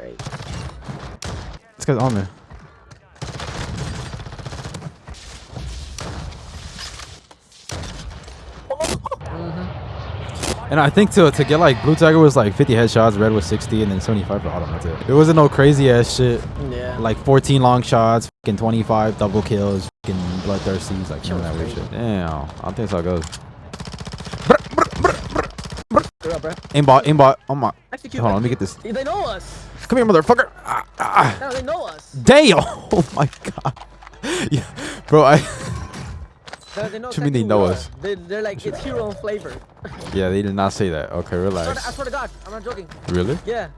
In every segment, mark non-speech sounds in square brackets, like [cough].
Great. This guy's on me. And I think to to get like blue tiger was like 50 headshots, red was 60, and then 75 for autumn. That's it. It wasn't no crazy ass shit. Yeah. Like 14 long shots, fucking 25 double kills, fucking bloodthirsties, like Shit none of that weird shit. Damn, I don't think that's how it goes. What up, bro? Aimbot, aimbot. Oh my. Execute. Hold on, let me get this. They know us. Come here, motherfucker. Ah, ah. No, they know us. Damn. Oh my god. Yeah, bro. I. No, they know you mean they exactly know who we us? are. They, they're like, it's hero and flavor. Yeah, they did not say that. Okay, I swear, to, I swear to God, I'm not joking. Really? Yeah.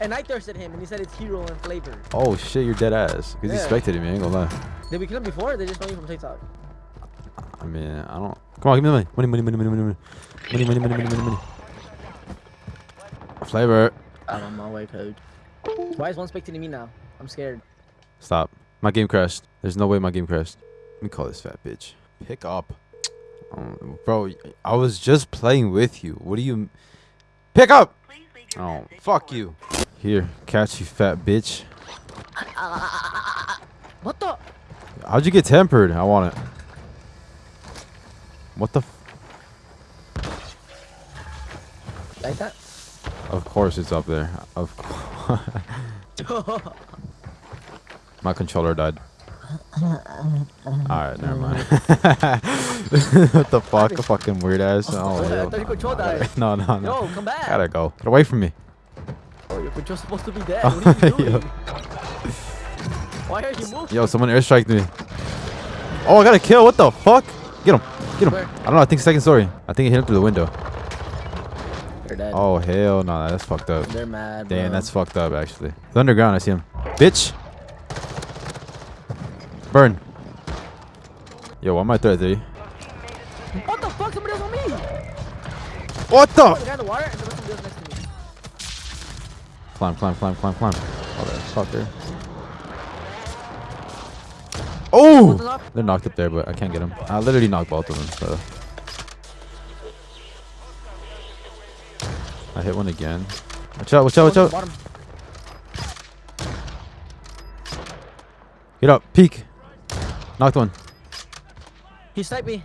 And I thirsted him, and he said it's hero and flavor. Oh shit, you're dead ass. Cause he expected it, man. Ain't gonna lie. Did we kill him before? They just know you from TikTok. I mean, I don't. Come on, give me the money. Money, money, money, money, money, money, money, money, money, money, money, money. Flavor. I'm on my way, code. Why is one spectating me now? I'm scared. Stop. My game crashed. There's no way my game crashed. Let me call this fat bitch. Pick up. Um, bro, I was just playing with you. What do you... Pick up! Oh, fuck you. Here, catch you fat bitch. What the? How'd you get tempered? I want it. What the... F Like that? of course it's up there. Of [laughs] course. [laughs] My controller died. [laughs] Alright, never mind. [laughs] what the fuck? A fucking weird ass. Oh, hell no. No, no, no. Yo, come back. Gotta go. Get away from me. Oh, your control's supposed to be dead. Oh, what are you Yo. doing? Why are you moving? Yo, someone airstriked me. Oh, I got a kill. What the fuck? Get him. Get him. Where? I don't know. I think second story. I think he hit him through the window. They're dead. Oh, hell no. That's fucked up. They're mad. Damn, bro. that's fucked up, actually. The underground. I see him. Bitch. Burn. Yo, why am I threat three? What the fuck? Somebody else on me. What Oh, the the? guy in the water, and there was somebody else next to me. Climb, climb, climb, climb, climb. Oh, that fucker. Oh! What's the knock? They're knocked up there, but I can't get them. I literally knocked both of them, so. I hit one again. Watch out, watch out, watch out. at the Bottom. Get up, peek. Knocked one. He sniped me.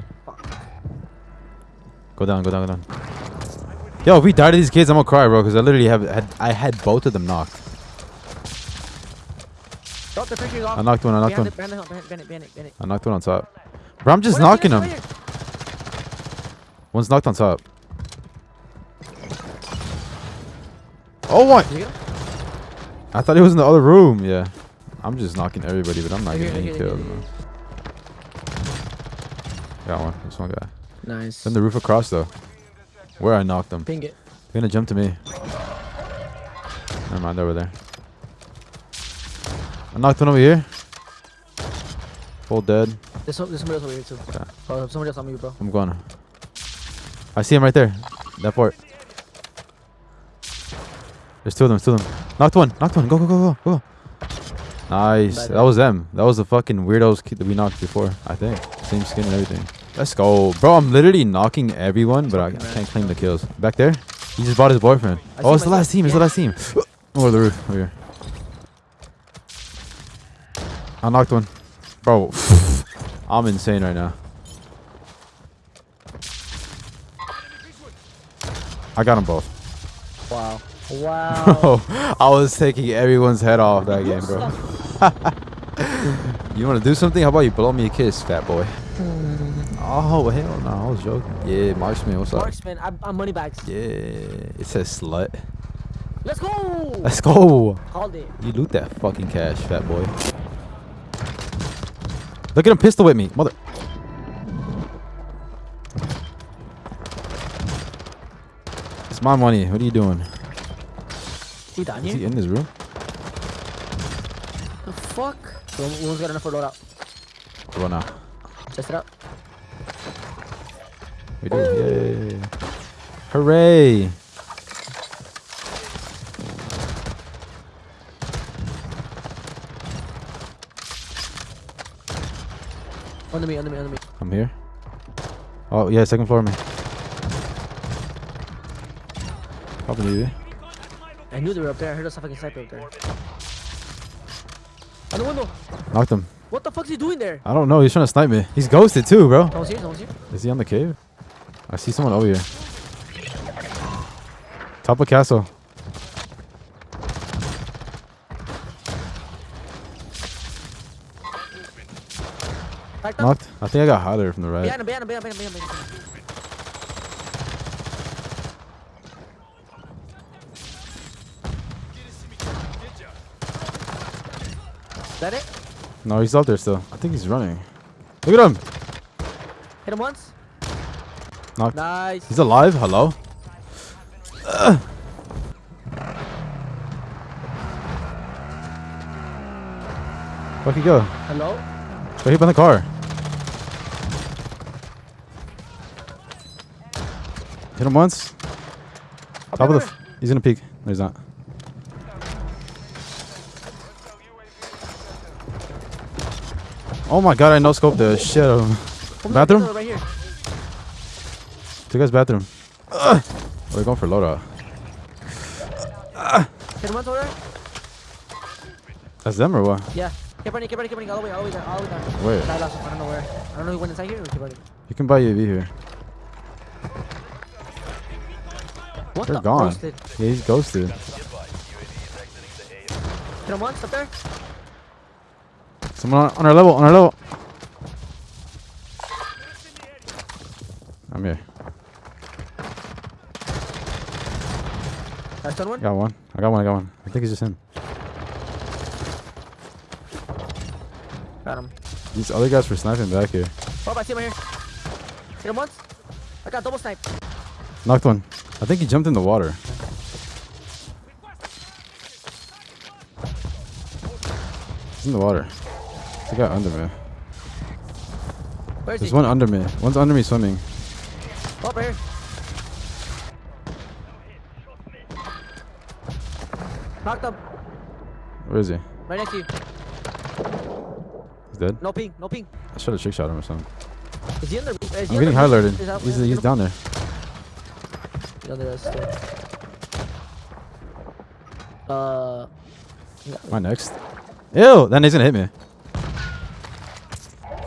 Go down, go down, go down. Yo, if we die to these kids, I'm gonna cry, bro, because I literally have had I had both of them knocked. They're freaking off. I knocked one, I knocked one. it, behind the hill, behind, behind it, behind it, behind. I knocked one on top. Bro, I'm just knocking them. One's knocked on top. Oh, what? wait. You get him? I thought he was in the other room. Yeah. I'm just knocking everybody, but I'm not getting any kills, man. Got one. This one guy. Nice. Then the roof across, though. Where I knocked him. Ping it. They're gonna jump to me. Never mind, over there. I knocked one over here. Full dead. There's, some, there's somebody else over here too. Okay. Oh, somebody else on me, bro. I'm going. I see him right there. That part. There's two of them. Two of them. Knocked one. Knocked one. Go, go, go, go, go. Nice. That was them. That was the fucking weirdos that we knocked before. I think. Same skin and everything. Let's go, bro. I'm literally knocking everyone, but I, I can't claim the kills. Back there. He just bought his boyfriend. I oh, it's the last team. It's the last team. Over the roof. Over here. I knocked one. Bro, [sighs] I'm insane right now. I got them both. Wow. Wow. [laughs] I was taking everyone's head off that game, bro. [laughs] you want to do something? How about you blow me a kiss, fat boy? Mm. Oh, hell no. I was joking. Yeah, Marksman, what's up? Marksman, I'm, I'm money bags. Yeah, it says slut. Let's go. Let's go. Called it. You loot that fucking cash, fat boy. Look at him pistol with me, mother. It's my money. What are you doing? He down Is he in this room? The fuck? So, one's got enough for loadout. Go now. Test it out. We do. Yay. Hooray. Under me, under me, under me. I'm here. Oh, yeah, second floor, man. Probably you. I knew they were up there. I heard a fucking sniper up there. On the window. Knocked him. What the fuck's he doing there? I don't know. He's trying to snipe me. He's ghosted too, bro. No one's here. No one's here. Is he on the cave? I see someone over here. Top of castle. Knocked. I think I got hotter from the right. Behind him. Behind him. Behind him. Behind him. Behind him. Is that it? No, he's out there still. I think he's running. Look at him. Hit him once. Knocked. Nice. He's alive. Hello. [clears throat] Where'd he go? Hello. Right here by the car. Hit him once. Up Top of the. F- he's gonna peek. No, he's not. Oh my god! I no scope the shit out of him. Bathroom? Right here. Two guys bathroom. Ugh. Oh, they're going for loadout. Hit him once over there. That's them or what? Yeah. Keep running. Keep running. Keep running. All the way. All the way down. All the way down. Where? I lost him. I don't know where. I don't know. He went inside here or keep running. You can buy UAV here. What They're the? gone. Roasted. Yeah, he's ghosted. Hit him once up there. Someone on, on our level. On our level. I'm here. Done one. Got one. I got one. I got one. I think it's just him. Got him. These other guys were sniping back here. Oh, I see him right here. Hit him once. I got double snipe. Knocked one. I think he jumped in the water. He's in the water. There's a guy under me. There's he? one under me. One's under me swimming. Right here. Knocked him. Where is he? Right next to you. He's dead. No ping. No ping. I should have trick shot him or something. Is he there? Is I'm in getting high alerted. He's, he's down there. The other still. Uh. Am I next? Ew! That nigga's gonna hit me.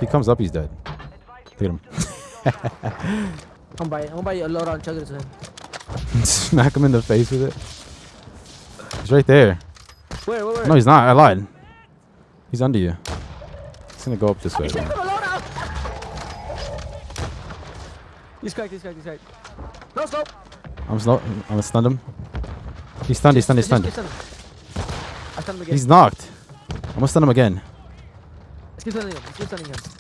He comes up, he's dead. Look at him. [laughs] I'm by. I'm by a load on chug it. Smack him in the face with it. He's right there. Where? Where? Where? No, he's not. I lied. He's under you. He's gonna go up this way. He's taking a load out. He's cracked. He's cracked. He's cracked. No scope. I'm slow. I'm gonna stun him. He's stunned. He's stunned. He's stunned. Just keep stunning. I stunned him again. He's knocked. I'm gonna stun him again. Let's keep stunning him. Let's keep stunning him.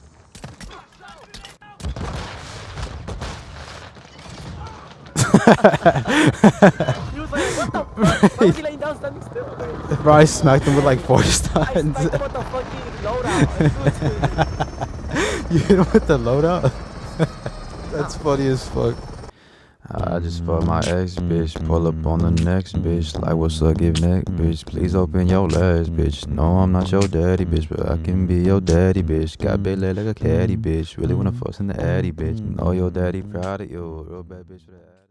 He was like, what the fuck? Why was he laying down standing still? Bro, I smacked him with like four I stuns. sniped him with the fucking loadout. [laughs] you hit him with the loadout? [laughs] That's funny as fuck. I just fucked my ex bitch. Pull up on the next bitch. Like, what's up, give neck, bitch. Please open your legs, bitch. No, I'm not your daddy, bitch, but I can be your daddy, bitch. Got big leg like a caddy, bitch. Really wanna fuss in the addy, bitch. Know your daddy proud of you. Real bad bitch with a